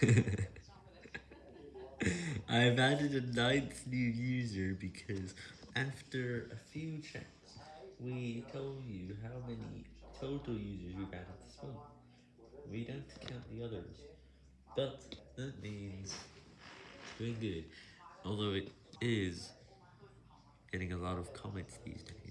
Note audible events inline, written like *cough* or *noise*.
*laughs* I've added a ninth new user because after a few checks, we told you how many total users we've added this month. We don't count the others, but that means doing good, although it is getting a lot of comments these days.